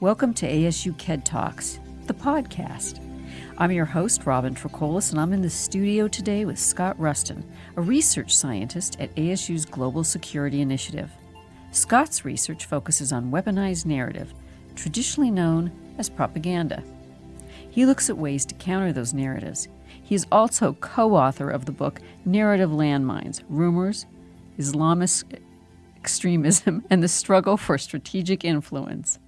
Welcome to ASU KED Talks, the podcast. I'm your host, Robin Tricoles, and I'm in the studio today with Scott Ruston, a research scientist at ASU's Global Security Initiative. Scott's research focuses on weaponized narrative, traditionally known as propaganda. He looks at ways to counter those narratives. He is also co author of the book Narrative Landmines Rumors, Islamist Extremism, and the Struggle for Strategic Influence.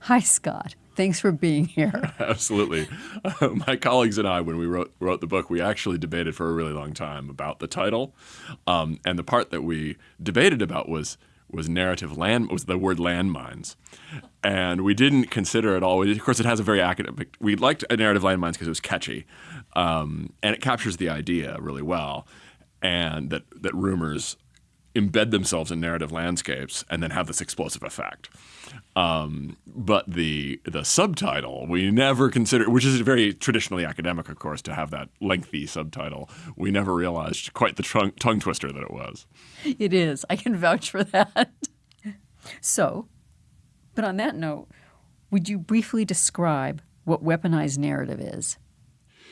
Hi, Scott. Thanks for being here. Absolutely. Uh, my colleagues and I, when we wrote, wrote the book, we actually debated for a really long time about the title. Um, and the part that we debated about was was narrative land was the word landmines, and we didn't consider it all. Of course, it has a very academic. We liked a narrative landmines because it was catchy, um, and it captures the idea really well, and that that rumors embed themselves in narrative landscapes and then have this explosive effect. Um, but the the subtitle we never considered, which is very traditionally academic, of course, to have that lengthy subtitle. We never realized quite the tongue, tongue twister that it was. It is. I can vouch for that. so, but on that note, would you briefly describe what weaponized narrative is?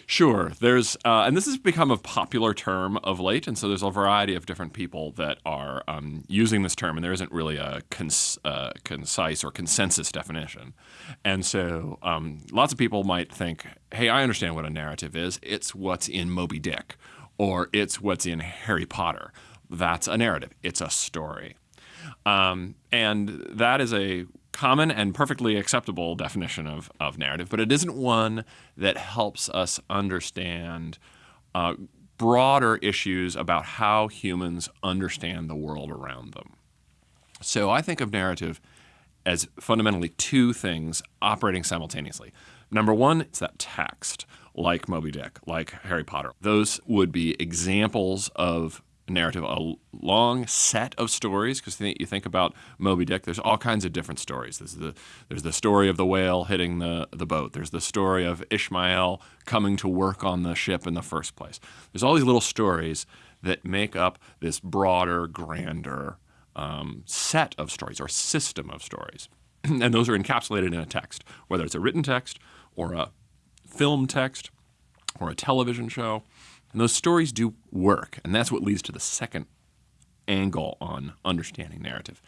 Sure. There's, uh, and this has become a popular term of late, and so there's a variety of different people that are um, using this term, and there isn't really a cons- uh, concise or consensus definition. And so um, lots of people might think, hey, I understand what a narrative is. It's what's in Moby Dick, or it's what's in Harry Potter. That's a narrative, it's a story. Um, and that is a common and perfectly acceptable definition of, of narrative, but it isn't one that helps us understand uh, broader issues about how humans understand the world around them. So I think of narrative as fundamentally two things operating simultaneously. Number one, it's that text, like Moby Dick, like Harry Potter. Those would be examples of narrative, a long set of stories. Because you think about Moby Dick, there's all kinds of different stories. There's the there's the story of the whale hitting the the boat. There's the story of Ishmael coming to work on the ship in the first place. There's all these little stories that make up this broader, grander um, set of stories or system of stories, and those are encapsulated in a text, whether it's a written text or a film text or a television show. And those stories do work, and that's what leads to the second angle on understanding narrative.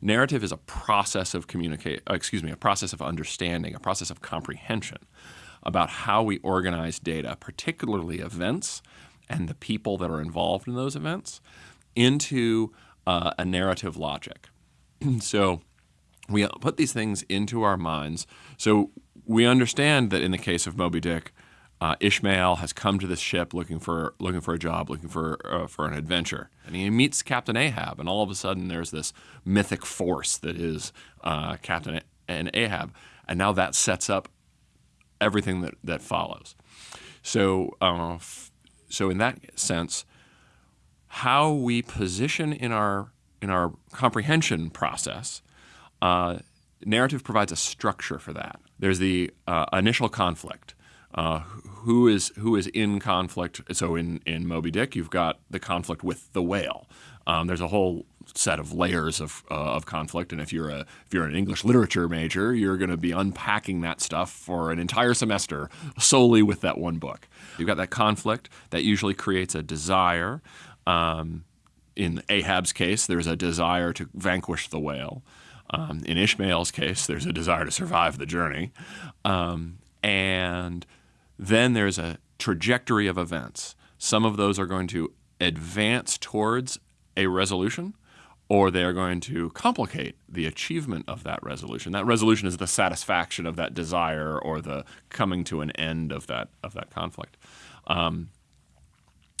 Narrative is a process of communicate, uh, excuse me, a process of understanding, a process of comprehension about how we organize data, particularly events and the people that are involved in those events, into uh, a narrative logic. so we put these things into our minds. So we understand that in the case of Moby Dick, uh, Ishmael has come to this ship looking for looking for a job, looking for uh, for an adventure, and he meets Captain Ahab, and all of a sudden there's this mythic force that is uh, Captain and Ahab, and now that sets up everything that that follows. So, uh, f- so in that sense, how we position in our in our comprehension process, uh, narrative provides a structure for that. There's the uh, initial conflict uh, who is who is in conflict. So in in Moby Dick, you've got the conflict with the whale. Um, there's a whole set of layers of, uh, of conflict, and if you're a if you're an English literature major, you're going to be unpacking that stuff for an entire semester solely with that one book. You've got that conflict that usually creates a desire. Um, in Ahab's case, there's a desire to vanquish the whale. Um, in Ishmael's case, there's a desire to survive the journey. Um, and then there's a trajectory of events. Some of those are going to advance towards a resolution, or they are going to complicate the achievement of that resolution. That resolution is the satisfaction of that desire or the coming to an end of that of that conflict. Um,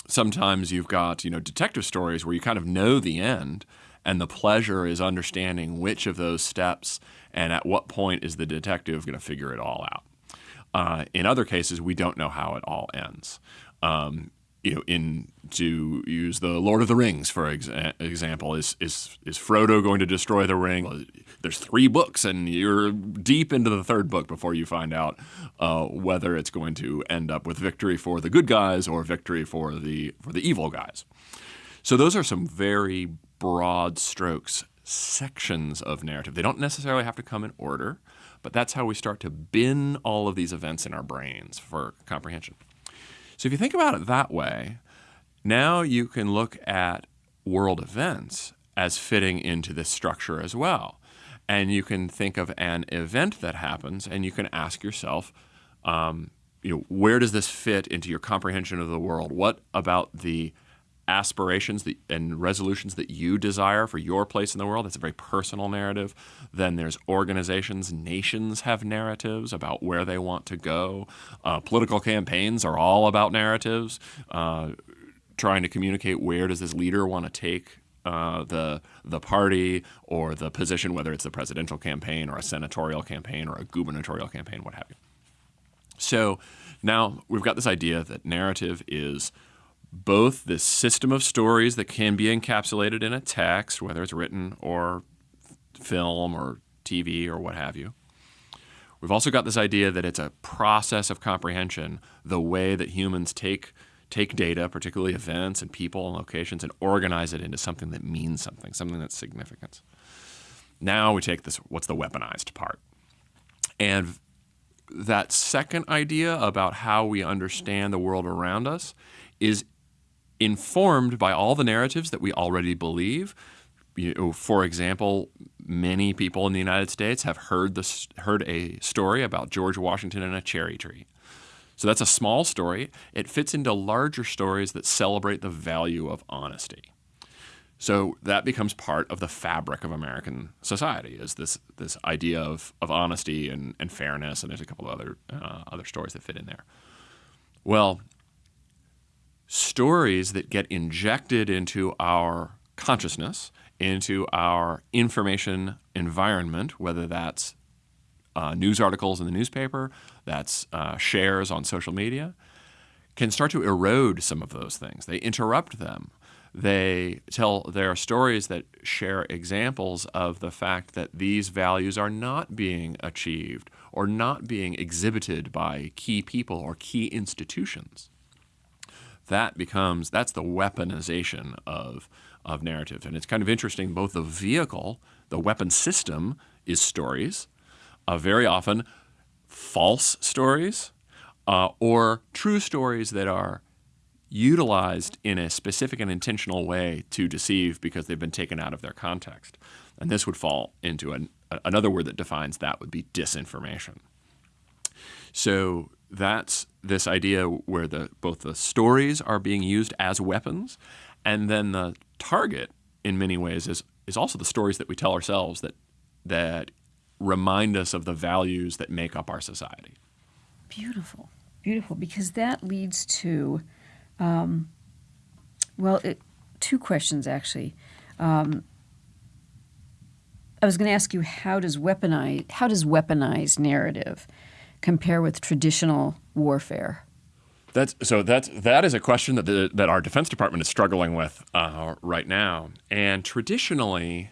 sometimes you've got you know detective stories where you kind of know the end, and the pleasure is understanding which of those steps and at what point is the detective going to figure it all out. Uh, in other cases, we don't know how it all ends. Um, you know, in to use the Lord of the Rings for exa- example, is is is Frodo going to destroy the ring? There's three books, and you're deep into the third book before you find out uh, whether it's going to end up with victory for the good guys or victory for the for the evil guys. So those are some very broad strokes sections of narrative. They don't necessarily have to come in order, but that's how we start to bin all of these events in our brains for comprehension. So if you think about it that way, now you can look at world events as fitting into this structure as well. And you can think of an event that happens and you can ask yourself, um, you know, where does this fit into your comprehension of the world? What about the aspirations that, and resolutions that you desire for your place in the world. That's a very personal narrative. Then there's organizations, nations have narratives about where they want to go. Uh, political campaigns are all about narratives, uh, trying to communicate where does this leader want to take uh, the the party or the position, whether it's a presidential campaign or a senatorial campaign or a gubernatorial campaign, what have you. So now we've got this idea that narrative is both this system of stories that can be encapsulated in a text, whether it's written or film or TV or what have you. We've also got this idea that it's a process of comprehension, the way that humans take take data, particularly events and people and locations, and organize it into something that means something, something that's significant. Now we take this what's the weaponized part. And that second idea about how we understand the world around us is informed by all the narratives that we already believe. You know, for example, many people in the United States have heard this, heard a story about George Washington and a cherry tree. So that's a small story. It fits into larger stories that celebrate the value of honesty. So that becomes part of the fabric of American society is this this idea of, of honesty and, and fairness, and there's a couple of other uh, other stories that fit in there. Well, stories that get injected into our consciousness, into our information environment, whether that's uh, news articles in the newspaper, that's uh, shares on social media, can start to erode some of those things. They interrupt them. They tell there are stories that share examples of the fact that these values are not being achieved or not being exhibited by key people or key institutions that becomes that's the weaponization of of narrative. And it's kind of interesting both the vehicle the weapon system is stories uh, very often false stories uh, or true stories that are utilized in a specific and intentional way to deceive because they've been taken out of their context. And this would fall into an, another word that defines that would be disinformation. So that's this idea where the both the stories are being used as weapons, and then the target, in many ways, is is also the stories that we tell ourselves that that remind us of the values that make up our society. Beautiful, beautiful, because that leads to, um, well, it, two questions actually. Um, I was going to ask you how does weaponize how does weaponized narrative compare with traditional warfare? That's so that's that is a question that the, that our Defense Department is struggling with uh, right now. And traditionally,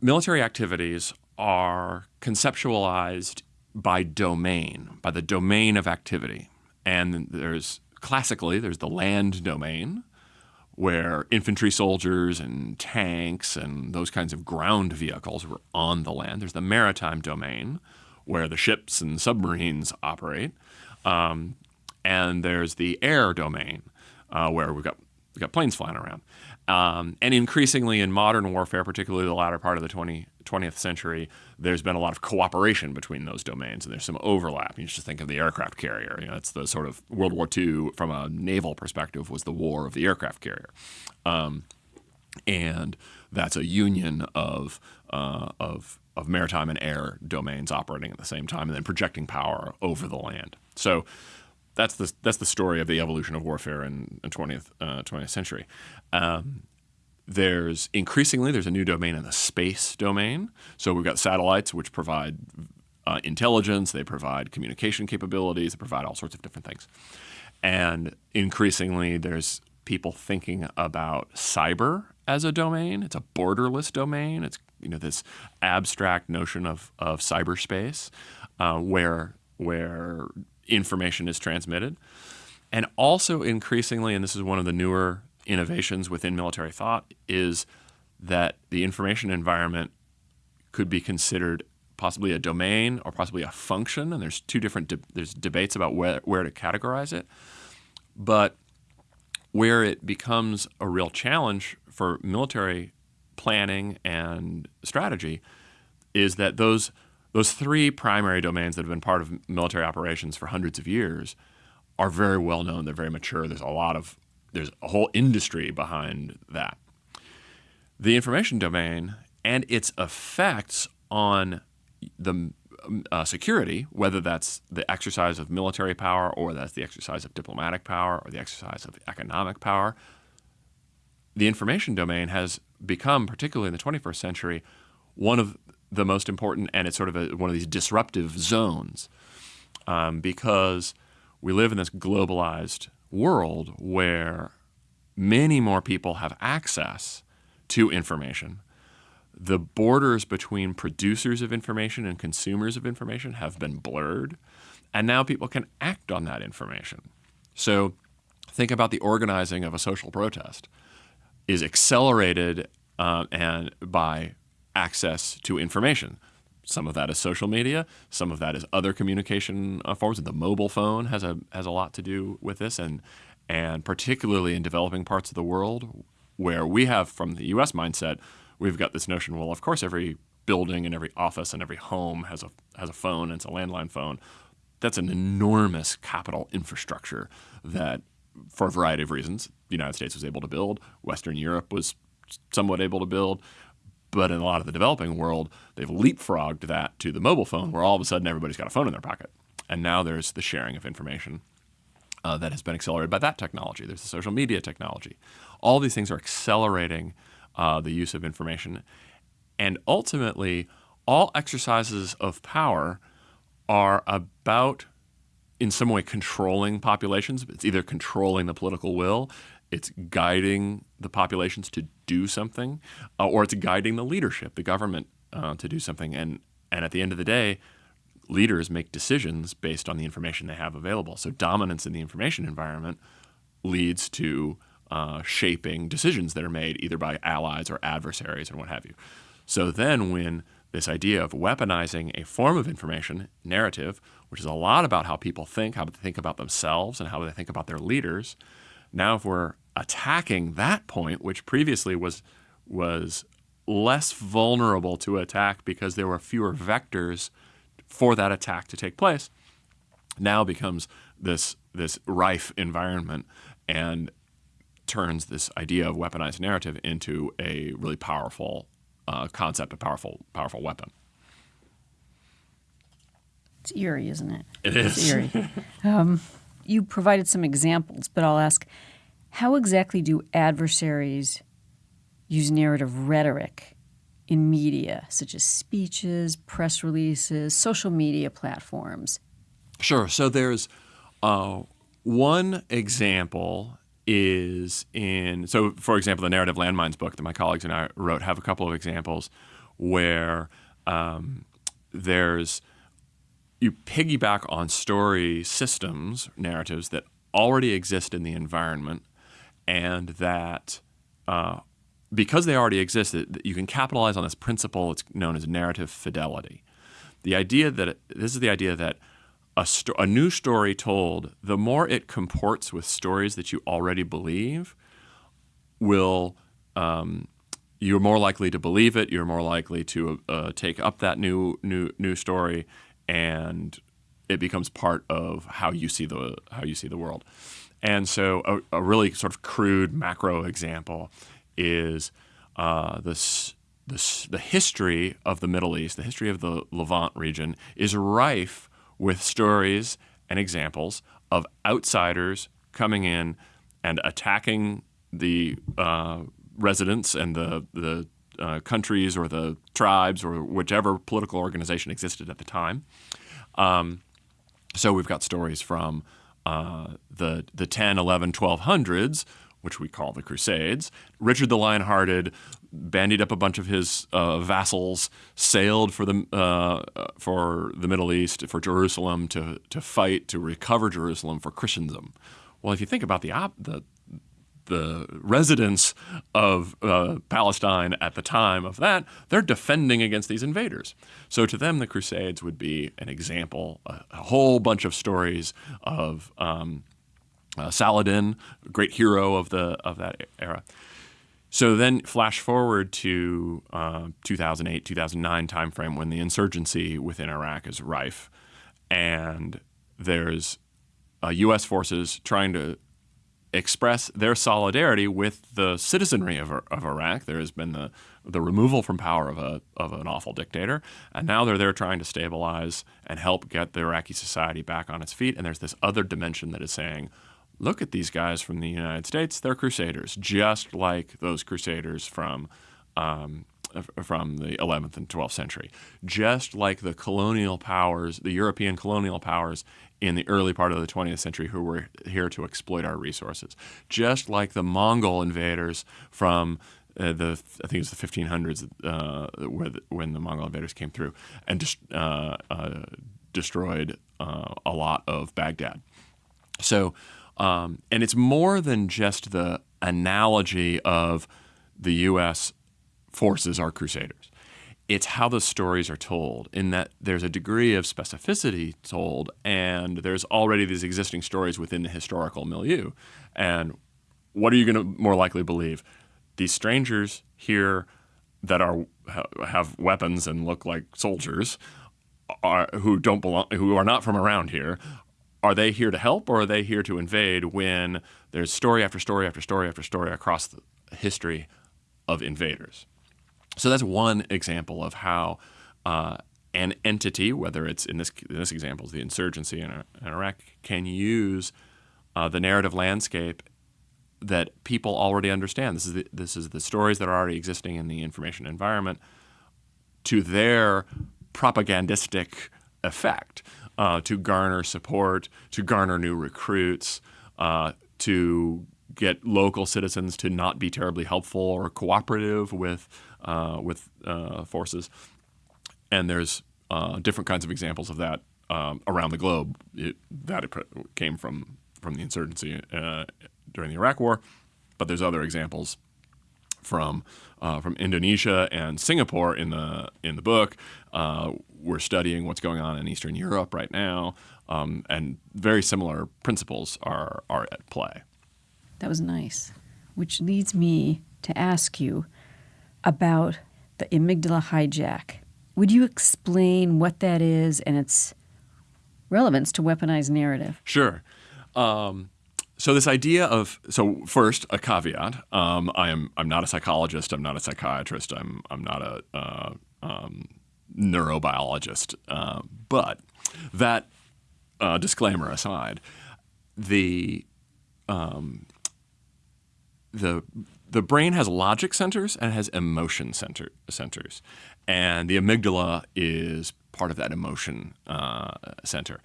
military activities are conceptualized by domain, by the domain of activity. And there's classically there's the land domain, where infantry soldiers and tanks and those kinds of ground vehicles were on the land. There's the maritime domain, where the ships and submarines operate. Um, and there's the air domain, uh, where we've got, we've got planes flying around. Um, and increasingly in modern warfare, particularly the latter part of the 20, 20th century, there's been a lot of cooperation between those domains, and there's some overlap. You just think of the aircraft carrier. You know, it's the sort of World War II from a naval perspective was the war of the aircraft carrier, um, and that's a union of uh, of of maritime and air domains operating at the same time, and then projecting power over the land. So that's the that's the story of the evolution of warfare in the twentieth uh, twentieth century. Um, there's increasingly there's a new domain in the space domain. So we've got satellites which provide uh, intelligence, they provide communication capabilities, they provide all sorts of different things, and increasingly there's people thinking about cyber as a domain. It's a borderless domain. It's you know this abstract notion of of cyberspace uh, where where information is transmitted, and also increasingly, and this is one of the newer innovations within military thought, is that the information environment could be considered possibly a domain or possibly a function, and there's two different de- there's debates about where where to categorize it. But where it becomes a real challenge for military planning and strategy is that those those three primary domains that have been part of military operations for hundreds of years are very well known. They're very mature. There's a lot of there's a whole industry behind that. The information domain and its effects on the uh, security, whether that's the exercise of military power or that's the exercise of diplomatic power or the exercise of economic power, the information domain has become, particularly in the 21st century, one of the most important, and it's sort of a, one of these disruptive zones um, because we live in this globalized world where many more people have access to information the borders between producers of information and consumers of information have been blurred, and now people can act on that information. So think about the organizing of a social protest is accelerated uh, and by access to information. Some of that is social media. Some of that is other communication uh, forms. The mobile phone has a has a lot to do with this, and and particularly in developing parts of the world where we have, from the U.S. mindset, we've got this notion well, of course, every building and every office and every home has a, has a phone, and it's a landline phone. That's an enormous capital infrastructure that, for a variety of reasons, the United States was able to build, Western Europe was somewhat able to build. But in a lot of the developing world, they've leapfrogged that to the mobile phone, where all of a sudden everybody's got a phone in their pocket. And now there's the sharing of information uh, that has been accelerated by that technology. There's the social media technology. All these things are accelerating uh, the use of information. And ultimately, all exercises of power are about, in some way, controlling populations. It's either controlling the political will, it's guiding the populations to do something, uh, or it's guiding the leadership, the government, uh, to do something. And, and at the end of the day, leaders make decisions based on the information they have available. So dominance in the information environment leads to uh, shaping decisions that are made either by allies or adversaries and what have you. So then, when this idea of weaponizing a form of information, narrative, which is a lot about how people think, how they think about themselves, and how they think about their leaders, now if we're attacking that point, which previously was was less vulnerable to attack because there were fewer vectors for that attack to take place, now becomes this this rife environment and turns this idea of weaponized narrative into a really powerful uh, concept, a powerful, powerful weapon. It's eerie, isn't it? It is. It's eerie. um, you provided some examples, but I'll ask how exactly do adversaries use narrative rhetoric in media, such as speeches, press releases, social media platforms? Sure. So there's uh, one example is in so for example the narrative landmines book that my colleagues and i wrote have a couple of examples where um, there's you piggyback on story systems narratives that already exist in the environment and that uh, because they already exist that you can capitalize on this principle it's known as narrative fidelity the idea that this is the idea that a, sto- a new story told, the more it comports with stories that you already believe, will um, you're more likely to believe it. You're more likely to uh, take up that new new new story, and it becomes part of how you see the how you see the world. And so, a, a really sort of crude macro example is uh, this. The, the history of the Middle East, the history of the Levant region, is rife with stories and examples of outsiders coming in and attacking the uh, residents and the the uh, countries or the tribes or whichever political organization existed at the time. Um, so we've got stories from uh, the the 10, 11, 1200s which we call the Crusades. Richard the Lionhearted bandied up a bunch of his uh, vassals, sailed for the uh, for the Middle East, for Jerusalem to to fight to recover Jerusalem for Christendom. Well, if you think about the op- the the residents of uh, Palestine at the time of that, they're defending against these invaders. So to them, the Crusades would be an example, a, a whole bunch of stories of um, uh, Saladin, great hero of the of that era. So then, flash forward to uh, 2008, 2009 timeframe when the insurgency within Iraq is rife, and there's uh, U.S. forces trying to express their solidarity with the citizenry of, of Iraq. There has been the the removal from power of a of an awful dictator, and now they're there trying to stabilize and help get the Iraqi society back on its feet. And there's this other dimension that is saying, look at these guys from the United States; they're crusaders, just like those crusaders from. Um, from the 11th and 12th century, just like the colonial powers, the European colonial powers in the early part of the 20th century who were here to exploit our resources. Just like the Mongol invaders from uh, the I think it was the 1500s uh, the, when the Mongol invaders came through and just uh, uh, destroyed uh, a lot of Baghdad. So, um, and it's more than just the analogy of the U.S. forces are crusaders it's how the stories are told in that there's a degree of specificity told and there's already these existing stories within the historical milieu. And what are you going to more likely believe? These strangers here that are have weapons and look like soldiers are who don't belong who are not from around here are they here to help or are they here to invade when there's story after story after story after story across the history of invaders so that's one example of how uh, an entity, whether it's in this in this example, the insurgency in, in Iraq, can use uh, the narrative landscape that people already understand. This is the, this is the stories that are already existing in the information environment to their propagandistic effect uh, to garner support, to garner new recruits, uh, to get local citizens to not be terribly helpful or cooperative with with uh, forces. And there's uh, different kinds of examples of that um, around the globe. It, that it came from from the insurgency uh, during the Iraq War, but there's other examples from uh, from Indonesia and Singapore in the in the book. Uh, we're studying what's going on in Eastern Europe right now, um, and very similar principles are are at play. That was nice, which leads me to ask you about the amygdala hijack. Would you explain what that is and its relevance to weaponized narrative? Sure. Um, so this idea of so first a caveat. Um, I am I'm not a psychologist. I'm not a psychiatrist. I'm I'm not a uh, um, neurobiologist. Uh, but that uh, disclaimer aside, the um, the the brain has logic centers and has emotion center, centers. And the amygdala is part of that emotion uh, center.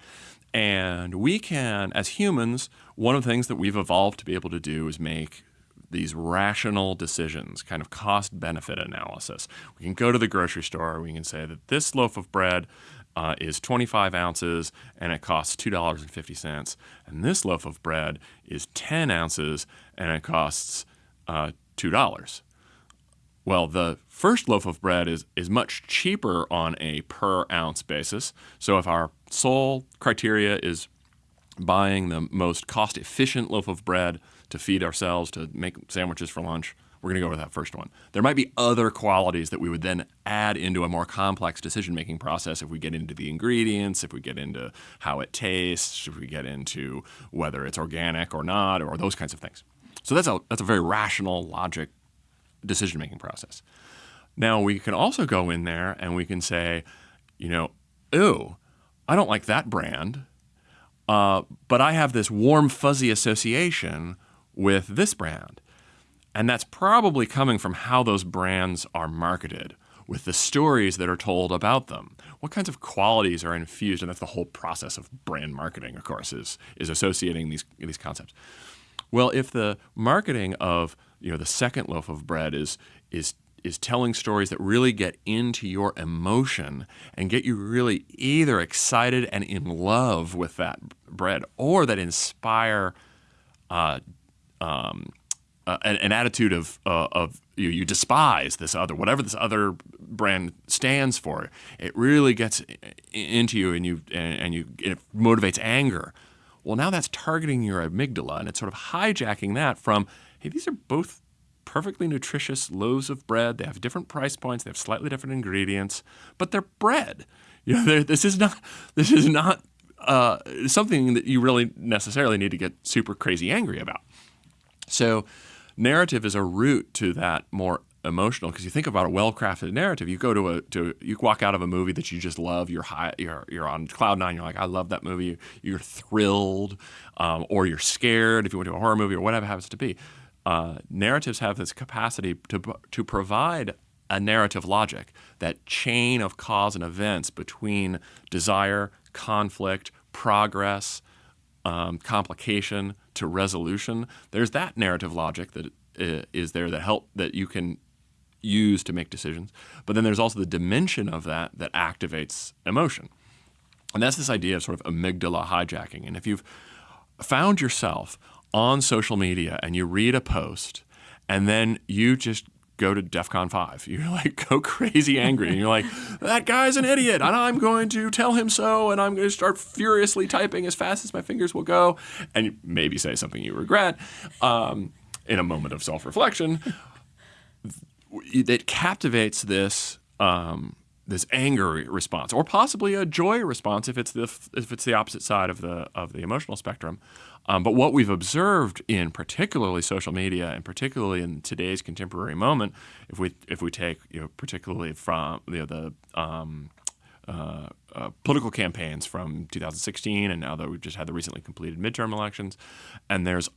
And we can, as humans, one of the things that we've evolved to be able to do is make these rational decisions, kind of cost benefit analysis. We can go to the grocery store, we can say that this loaf of bread uh, is 25 ounces and it costs $2.50. And this loaf of bread is 10 ounces and it costs uh, $2. Well, the first loaf of bread is, is much cheaper on a per ounce basis. So if our sole criteria is buying the most cost efficient loaf of bread to feed ourselves, to make sandwiches for lunch, we're going to go with that first one. There might be other qualities that we would then add into a more complex decision making process if we get into the ingredients, if we get into how it tastes, if we get into whether it's organic or not, or those kinds of things. So that's a that's a very rational, logic decision making process. Now we can also go in there and we can say, you know, ooh, I don't like that brand, uh, but I have this warm fuzzy association with this brand, and that's probably coming from how those brands are marketed with the stories that are told about them. What kinds of qualities are infused, and that's the whole process of brand marketing, of course, is is associating these these concepts. Well, if the marketing of you know the second loaf of bread is is is telling stories that really get into your emotion and get you really either excited and in love with that bread or that inspire uh, um, uh, an, an, attitude of uh, of you, you despise this other whatever this other brand stands for. It really gets into you, and you and, and you it motivates anger. Well, now that's targeting your amygdala, and it's sort of hijacking that from hey, these are both perfectly nutritious loaves of bread. They have different price points. They have slightly different ingredients, but they're bread. You know, this is not this is not uh, something that you really necessarily need to get super crazy angry about. So narrative is a route to that more emotional because you think about a well-crafted narrative. You go to a to you walk out of a movie that you just love you're high you're you're on cloud nine you're like i love that movie. You're thrilled um, or you're scared if you went to a horror movie or whatever happens to be. Uh, narratives have this capacity to to provide a narrative logic that chain of cause and events between desire conflict progress um, complication to resolution. There's that narrative logic that uh, there that help that you can use to make decisions. But then there's also the dimension of that that activates emotion. And that's this idea of sort of amygdala hijacking. And if you've found yourself on social media and you read a post and then you just go to DEFCON 5. You're like, go crazy angry. And you're like, that guy's an idiot. And I'm going to tell him so. And I'm going to start furiously typing as fast as my fingers will go. And maybe say something you regret um, in a moment of self reflection. That captivates this. Um, this anger response, or possibly a joy response if it's the if it's the opposite side of the of the emotional spectrum. Um, but what we've observed in particularly social media and particularly in today's contemporary moment, if we if we take you know particularly from you know, the um, uh, uh, political campaigns from 2016 and now that we've just had the recently completed midterm elections, and there's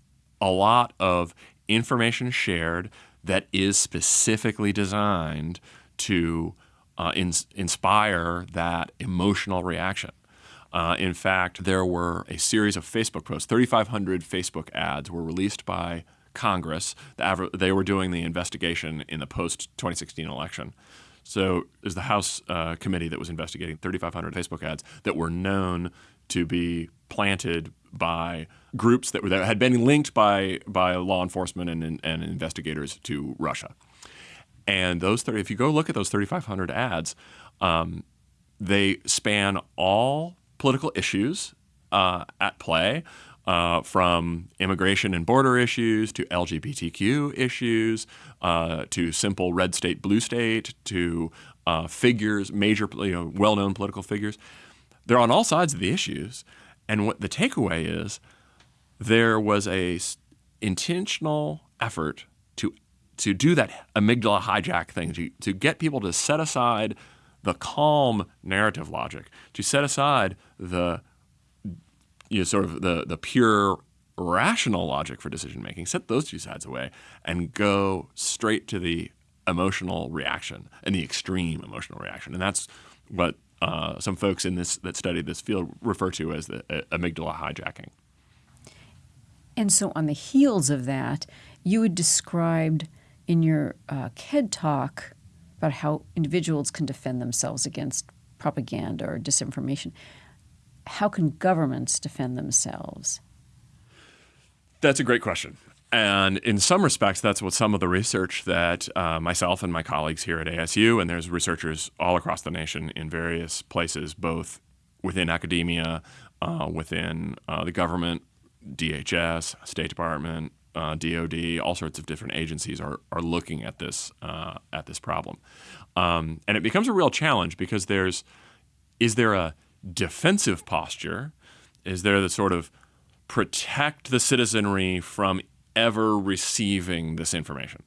a lot of information shared that is specifically designed to uh, in, inspire that emotional reaction. Uh, in fact, there were a series of Facebook posts. 3,500 Facebook ads were released by Congress. They were doing the investigation in the post 2016 election. So is the House uh, committee that was investigating 3,500 Facebook ads that were known to be planted by groups that, were, that had been linked by by law enforcement and, and, investigators to Russia. And those 30, if you go look at those 3,500 ads, um, they span all political issues uh, at play, uh, from immigration and border issues to LGBTQ issues uh, to simple red state, blue state to uh, figures, major, you know, well-known political figures. They're on all sides of the issues, and what the takeaway is, there was a intentional effort to to do that amygdala hijack thing to, to get people to set aside the calm narrative logic, to set aside the you know, sort of the the pure rational logic for decision making, set those two sides away, and go straight to the emotional reaction and the extreme emotional reaction, and that's what uh, some folks in this that study this field refer to as the uh, amygdala hijacking. And so, on the heels of that, you had described in your uh, KED talk about how individuals can defend themselves against propaganda or disinformation. How can governments defend themselves? That's a great question. And in some respects, that's what some of the research that uh, myself and my colleagues here at ASU, and there's researchers all across the nation in various places, both within academia, uh, within uh, the government, DHS, State Department, uh, DoD, all sorts of different agencies are, are looking at this uh, at this problem, um, and it becomes a real challenge because there's is there a defensive posture? Is there the sort of protect the citizenry from ever receiving this information?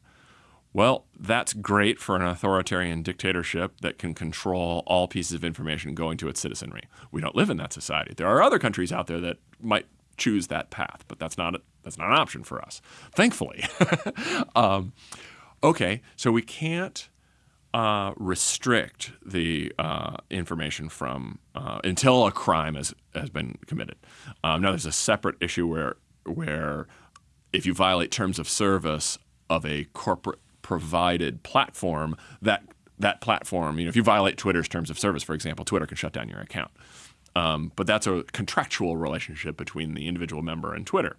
Well, that's great for an authoritarian dictatorship that can control all pieces of information going to its citizenry. We don't live in that society. There are other countries out there that might choose that path, but that's not that's not an option for us, thankfully. um, okay, so we can't uh, restrict the uh, information from uh, until a crime has, has been committed. Um, now, there's a separate issue where where if you violate terms of service of a corporate provided platform, that that platform, you know, if you violate Twitter's terms of service, for example, Twitter can shut down your account. Um, but that's a contractual relationship between the individual member and Twitter.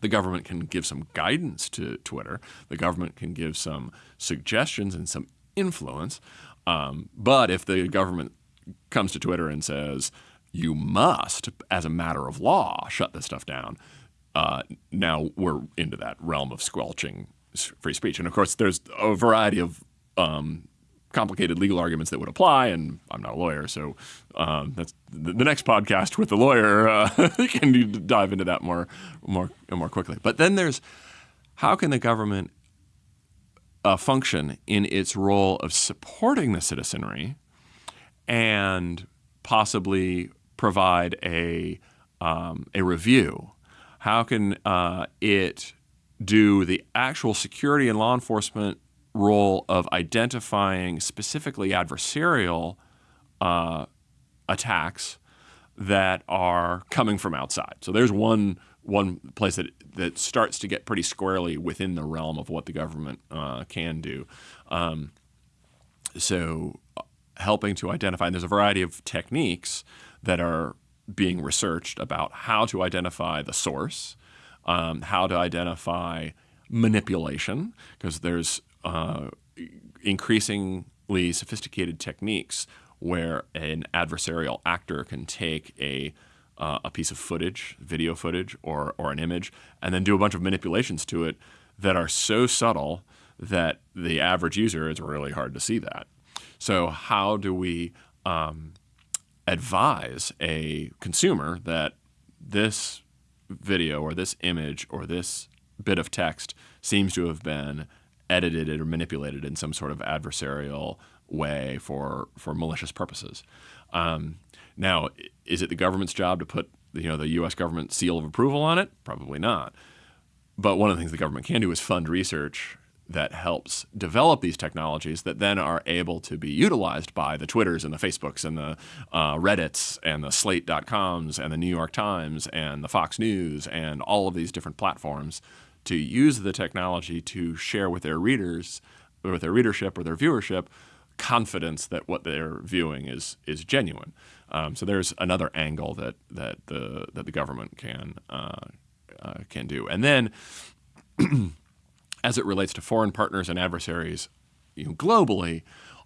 The government can give some guidance to Twitter. The government can give some suggestions and some influence. Um, but if the government comes to Twitter and says, you must, as a matter of law, shut this stuff down, uh, now we're into that realm of squelching free speech. And of course, there's a variety of um, complicated legal arguments that would apply, and I'm not a lawyer, so um, that's the, the, next podcast with the lawyer uh, can dive into that more, more, more quickly. But then there's how can the government uh, function in its role of supporting the citizenry and possibly provide a um, a review? How can uh, it do the actual security and law enforcement role of identifying specifically adversarial uh, attacks that are coming from outside. So there's one one place that that starts to get pretty squarely within the realm of what the government uh, can do. Um, so uh, helping to identify, and there's a variety of techniques that are being researched about how to identify the source, um, how to identify manipulation, because there's uh, increasingly sophisticated techniques where an adversarial actor can take a uh, a piece of footage, video footage, or or an image, and then do a bunch of manipulations to it that are so subtle that the average user is really hard to see that. So how do we um, advise a consumer that this video or this image or this bit of text seems to have been edited or manipulated in some sort of adversarial way for for malicious purposes. Um, now, is it the government's job to put you know the U.S. government seal of approval on it? Probably not. But one of the things the government can do is fund research that helps develop these technologies that then are able to be utilized by the Twitters and the Facebooks and the uh, Reddits and the Slate.coms and the New York Times and the Fox News and all of these different platforms to use the technology to share with their readers, with their readership or their viewership, confidence that what they're viewing is is genuine. Um, so there's another angle that that the that the government can uh, uh, can do, and then as it relates to foreign partners and adversaries, you know, globally,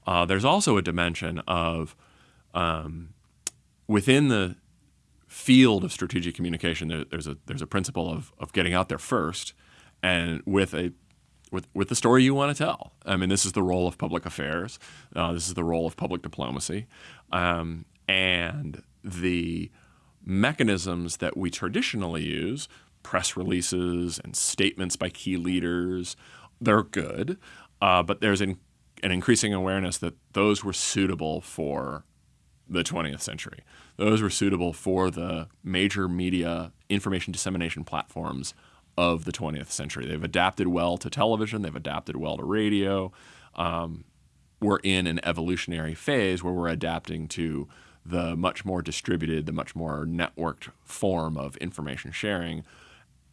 uh, there's also a dimension of um, within the field of strategic communication. There, there's a there's a principle of of getting out there first and with a with, with the story you want to tell. I mean, this is the role of public affairs. Uh, this is the role of public diplomacy. Um, and the mechanisms that we traditionally use, press releases and statements by key leaders, they're good. Uh, but there's an, an increasing awareness that those were suitable for the 20th century. Those were suitable for the major media information dissemination platforms of the 20th century. They've adapted well to television, they've adapted well to radio. Um, we're in an evolutionary phase where we're adapting to the much more distributed, the much more networked form of information sharing.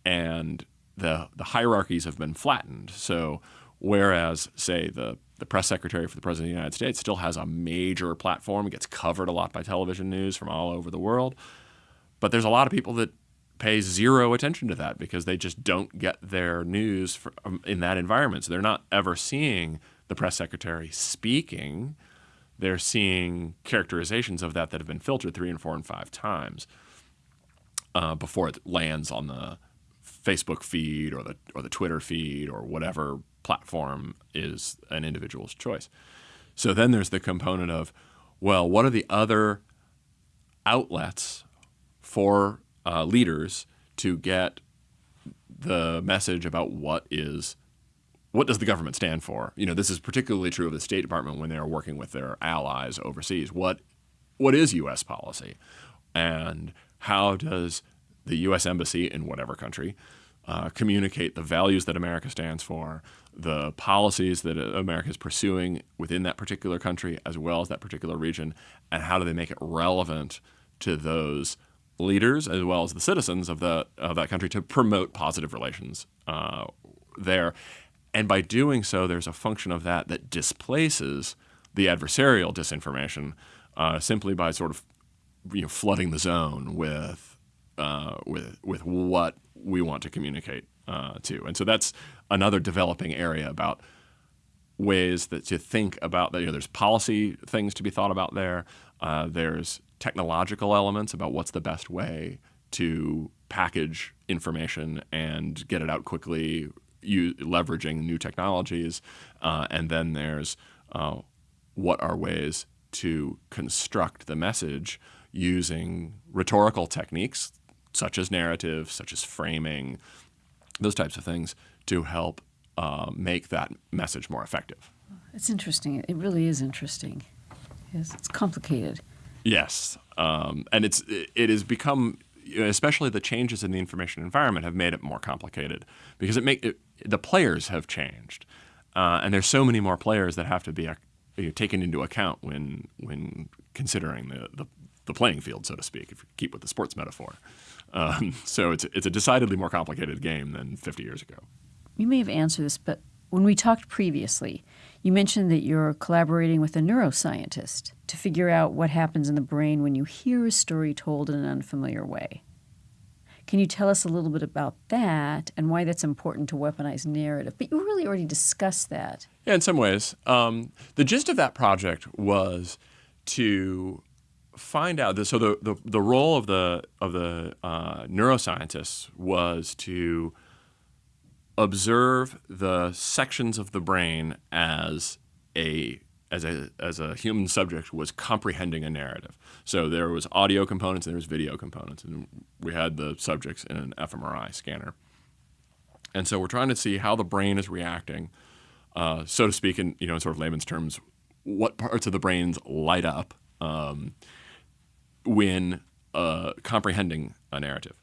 And the, the hierarchies have been flattened. So, whereas, say, the, the press secretary for the President of the United States still has a major platform, gets covered a lot by television news from all over the world, but there's a lot of people that pay zero attention to that because they just don't get their news from, um, in that environment. So they're not ever seeing the press secretary speaking. They're seeing characterizations of that that have been filtered three and four and five times uh, before it lands on the Facebook feed or the or the Twitter feed or whatever platform is an individual's choice. So then there's the component of, well, what are the other outlets for uh, leaders to get the message about what is what does the government stand for? You know, this is particularly true of the State Department when they are working with their allies overseas. What what is U.S. policy, and how does the U.S. embassy in whatever country uh, communicate the values that America stands for, the policies that America is pursuing within that particular country as well as that particular region, and how do they make it relevant to those leaders as well as the citizens of the of that country to promote positive relations uh, there. And by doing so, there's a function of that that displaces the adversarial disinformation uh, simply by sort of you know flooding the zone with uh, with with what we want to communicate uh, to. And so that's another developing area about ways that to think about that. You know, there's policy things to be thought about there. Uh, there's technological elements about what's the best way to package information and get it out quickly, leveraging new technologies. Uh, and then there's uh, what are ways to construct the message using rhetorical techniques such as narrative, such as framing, those types of things to help uh, make that message more effective. It's interesting. It really is interesting. Yes, it's complicated. Yes, um, and it's it has become, especially the changes in the information environment have made it more complicated because it make it, the players have changed, uh, and there's so many more players that have to be uh, taken into account when when considering the, the, the playing field, so to speak, if you keep with the sports metaphor. Um, so it's it's a decidedly more complicated game than 50 years ago. You may have answered this, but when we talked previously, you mentioned that you're collaborating with a neuroscientist to figure out what happens in the brain when you hear a story told in an unfamiliar way. Can you tell us a little bit about that and why that's important to weaponize narrative? But you really already discussed that. Yeah, in some ways. Um, the gist of that project was to find out. That, so the, the, the role of the of the uh, neuroscientists was to observe the sections of the brain as a as a as a human subject was comprehending a narrative. So there was audio components and there was video components, and we had the subjects in an fMRI scanner. And so we're trying to see how the brain is reacting, uh, so to speak, in you know sort of layman's terms, what parts of the brains light up um, when uh, comprehending a narrative.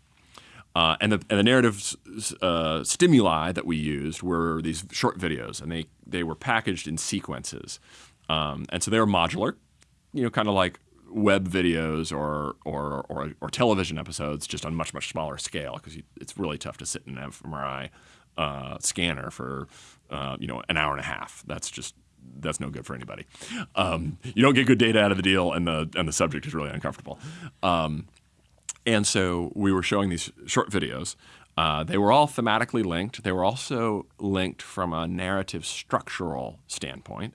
Uh, and, the, and the narrative uh, stimuli that we used were these short videos, and they, they were packaged in sequences. Um, and so they were modular, you know, kind of like web videos or, or, or, or, television episodes, just on much, much smaller scale, because it's really tough to sit in an fMRI uh, scanner for, uh, you know, an hour and a half. That's just that's no good for anybody. Um, you don't get good data out of the deal, and the and the subject is really uncomfortable. Um, and so we were showing these short videos. Uh, they were all thematically linked. They were also linked from a narrative structural standpoint.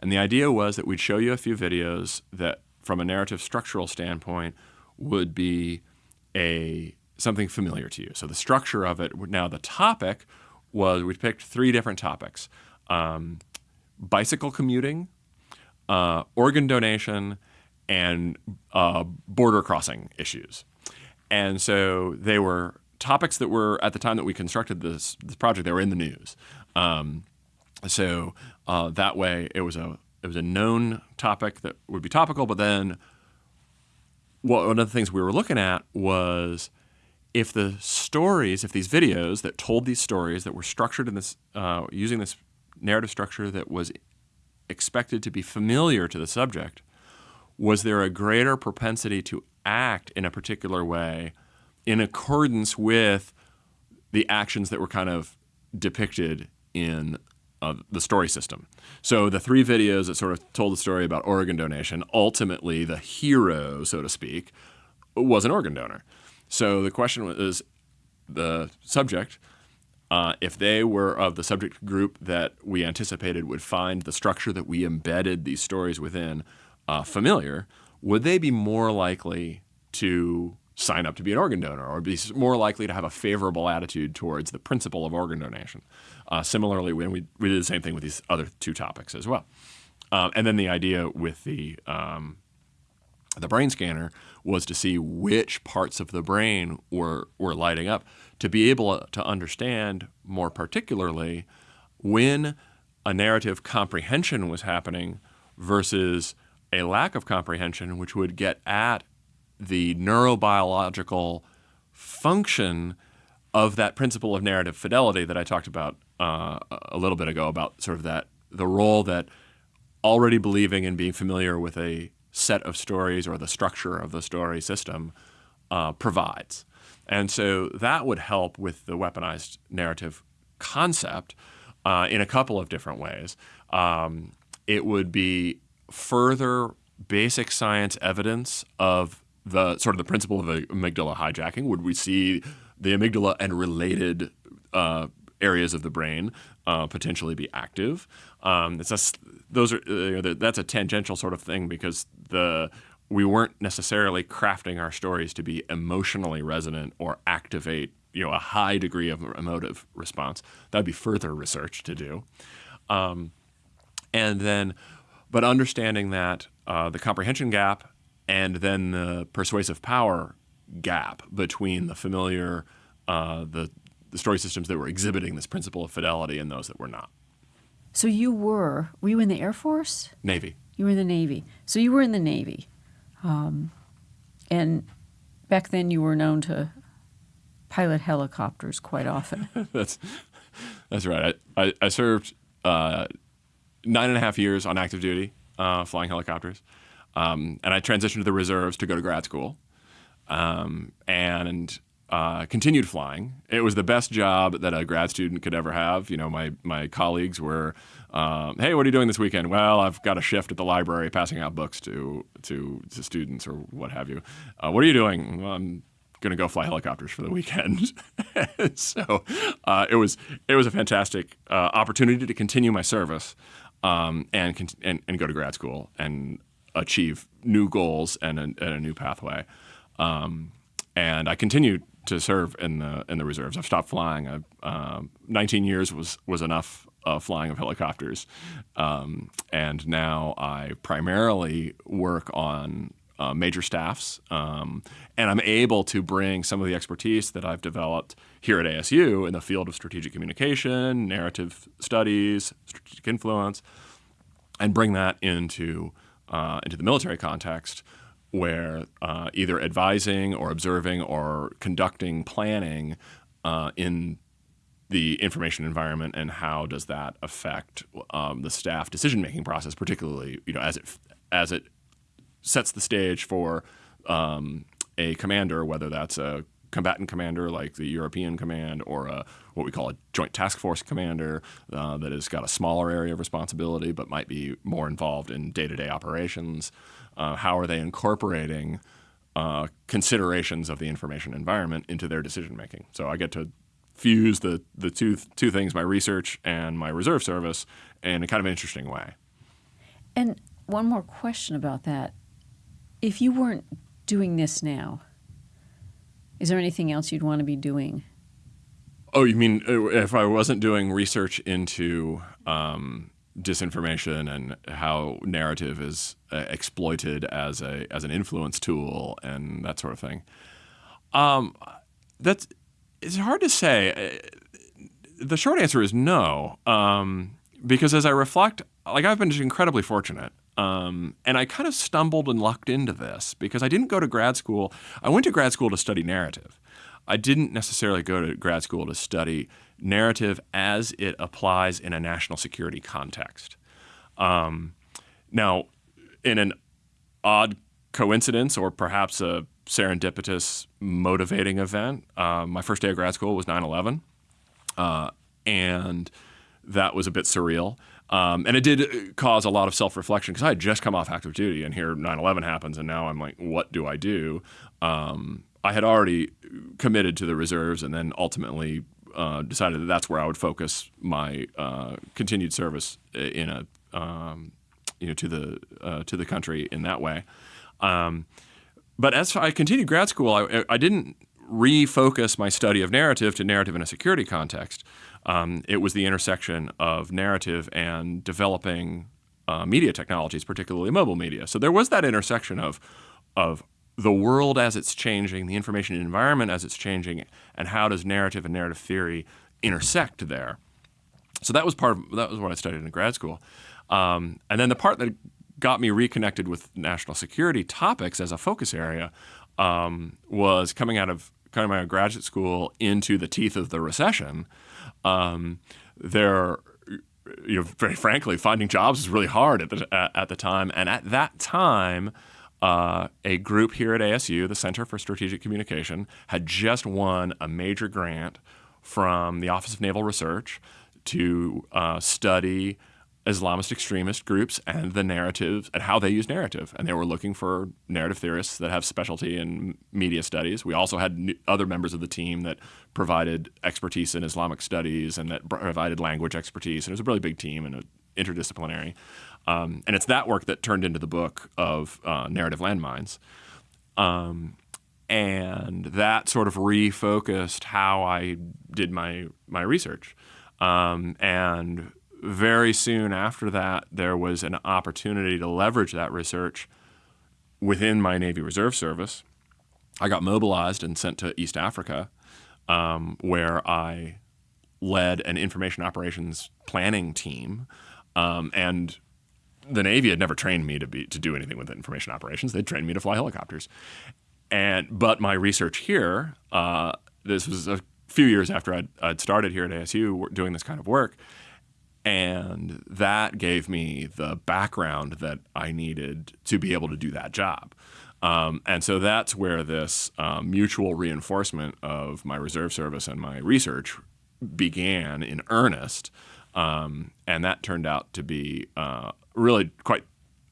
And the idea was that we'd show you a few videos that, from a narrative structural standpoint, would be a something familiar to you. So the structure of it. Now the topic was we picked three different topics: um, bicycle commuting, uh, organ donation, and uh, border crossing issues. And so they were topics that were at the time that we constructed this, this project. They were in the news. Um, so uh, that way, it was a it was a known topic that would be topical. But then, what, one of the things we were looking at was if the stories, if these videos that told these stories that were structured in this uh, using this narrative structure that was expected to be familiar to the subject, was there a greater propensity to act in a particular way in accordance with the actions that were kind of depicted in uh, the story system. So the three videos that sort of told the story about organ donation, ultimately the hero, so to speak, was an organ donor. So the question was the subject, uh, if they were of the subject group that we anticipated would find the structure that we embedded these stories within uh, familiar, would they be more likely to sign up to be an organ donor or be more likely to have a favorable attitude towards the principle of organ donation? Uh, similarly, when we, we did the same thing with these other two topics as well. Um, and then the idea with the um, the brain scanner was to see which parts of the brain were were lighting up to be able to understand more particularly when a narrative comprehension was happening versus a lack of comprehension, which would get at the neurobiological function of that principle of narrative fidelity that I talked about uh, a little bit ago about sort of that the role that already believing and being familiar with a set of stories or the structure of the story system uh, provides. And so that would help with the weaponized narrative concept uh, in a couple of different ways. Um, it would be further basic science evidence of the sort of the principle of amygdala hijacking? Would we see the amygdala and related uh, areas of the brain uh, potentially be active? Um, it's a, those are uh, that's a tangential sort of thing because the we weren't necessarily crafting our stories to be emotionally resonant or activate you know a high degree of emotive response. That'd be further research to do, um, and then, but understanding that uh, the comprehension gap and then the persuasive power gap between the familiar, uh, the the story systems that were exhibiting this principle of fidelity and those that were not. So you were were you in the Air Force? Navy. You were in the Navy. So you were in the Navy, um, and back then you were known to pilot helicopters quite often. that's that's right. I I, I served uh, nine and a half years on active duty uh, flying helicopters, um, and I transitioned to the reserves to go to grad school, um, and uh, continued flying. It was the best job that a grad student could ever have. You know, my my colleagues were, um, "Hey, what are you doing this weekend?" Well, I've got a shift at the library, passing out books to to, to students or what have you. Uh, what are you doing? Well, I'm going to go fly helicopters for the weekend. so uh, it was it was a fantastic uh, opportunity to continue my service um, and, and and go to grad school and achieve new goals and a, and a new pathway. Um, and I continued to serve in the in the reserves. I've stopped flying. I, uh, 19 years was was enough uh, flying of helicopters, um, and now I primarily work on uh, major staffs, um, and I'm able to bring some of the expertise that I've developed here at ASU in the field of strategic communication, narrative studies, strategic influence, and bring that into uh, into the military context where uh, either advising or observing or conducting planning uh, in the information environment and how does that affect um, the staff decision making process, particularly you know as it as it sets the stage for um, a commander, whether that's a combatant commander like the European Command or a, what we call a Joint Task Force commander uh, that has got a smaller area of responsibility but might be more involved in day to day operations. Uh, how are they incorporating uh, considerations of the information environment into their decision making? So I get to fuse the, the two, two things, my research and my reserve service, in a kind of interesting way. And one more question about that. If you weren't doing this now, is there anything else you'd want to be doing? Oh, you mean uh, if I wasn't doing research into um, disinformation and how narrative is uh, exploited as a as an influence tool and that sort of thing. Um, that's it's hard to say. Uh, the short answer is no, um, because as I reflect, like I've been incredibly fortunate. Um, and I kind of stumbled and lucked into this because I didn't go to grad school. I went to grad school to study narrative. I didn't necessarily go to grad school to study narrative as it applies in a national security context. Um, now, in an odd coincidence or perhaps a serendipitous motivating event, uh, my first day of grad school was 9 11. Uh, and that was a bit surreal. Um, and it did cause a lot of self reflection because I had just come off active duty, and here 9 11 happens, and now I'm like, what do I do? Um, I had already committed to the reserves and then ultimately uh, decided that that's where I would focus my uh, continued service in a um, you know to the uh, to the country in that way. Um, but as I continued grad school, I, I, didn't refocus my study of narrative to narrative in a security context. Um, it was the intersection of narrative and developing uh, media technologies, particularly mobile media. So there was that intersection of of the world as it's changing, the information environment as it's changing, and how does narrative and narrative theory intersect there. So that was part of that was what I studied in grad school, um, and then the part that got me reconnected with national security topics as a focus area um, was coming out of coming out of graduate school into the teeth of the recession. Um, there, you know, very frankly, finding jobs is really hard at the at the time, and at that time uh, a group here at ASU, the Center for Strategic Communication, had just won a major grant from the Office of Naval Research to uh, study Islamist extremist groups and the narratives and how they use narrative. And they were looking for narrative theorists that have specialty in media studies. We also had other members of the team that provided expertise in Islamic studies and that provided language expertise. And it was a really big team and interdisciplinary. Um, and it's that work that turned into the book of uh, narrative landmines. Um, and that sort of refocused how I did my my research. Um, and very soon after that, there was an opportunity to leverage that research within my Navy Reserve Service. I got mobilized and sent to East Africa, um, where I led an information operations planning team. Um, and the Navy had never trained me to be to do anything with information operations. They'd trained me to fly helicopters. And but my research here, uh, this was a few years after I'd, I'd started here at ASU doing this kind of work, and that gave me the background that I needed to be able to do that job. Um, and so that's where this um, mutual reinforcement of my reserve service and my research began in earnest. Um, and that turned out to be uh, really quite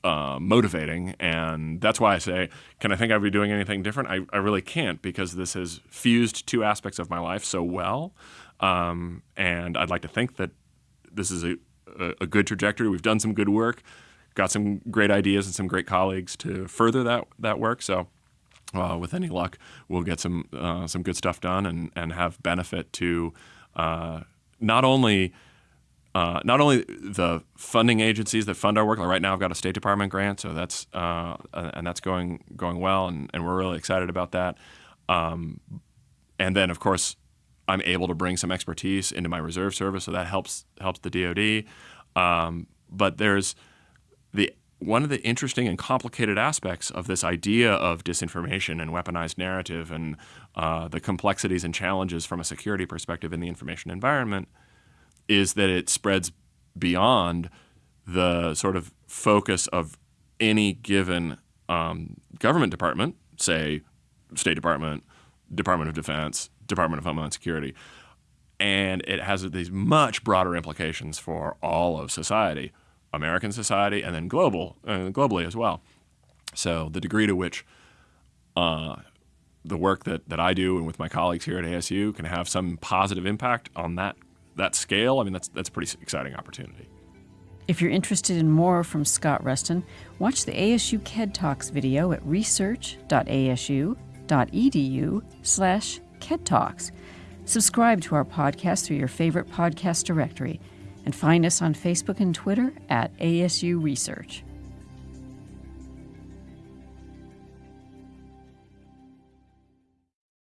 uh, motivating. And that's why I say, can I think I'd be doing anything different? I, I really can't because this has fused two aspects of my life so well. Um, and I'd like to think that this is a, a, good trajectory. We've done some good work, got some great ideas and some great colleagues to further that that work. So. Uh, with any luck, we'll get some uh, some good stuff done and, and have benefit to uh, not only uh, not only the funding agencies that fund our work. Like right now, I've got a State Department grant, so that's uh, and that's going going well, and, and we're really excited about that. Um, and then, of course, I'm able to bring some expertise into my reserve service, so that helps helps the DoD. Um, but there's the one of the interesting and complicated aspects of this idea of disinformation and weaponized narrative and uh, the complexities and challenges from a security perspective in the information environment is that it spreads beyond the sort of focus of any given um, government department, say State Department, Department of Defense, Department of Homeland Security. And it has these much broader implications for all of society, American society, and then global, uh, globally as well. So the degree to which uh, the work that, that I do and with my colleagues here at ASU can have some positive impact on that that scale, I mean that's that's a pretty exciting opportunity. If you're interested in more from Scott Ruston, watch the ASU KED Talks video at research.asu.edu slash KED Talks. Subscribe to our podcast through your favorite podcast directory and find us on Facebook and Twitter at ASU Research.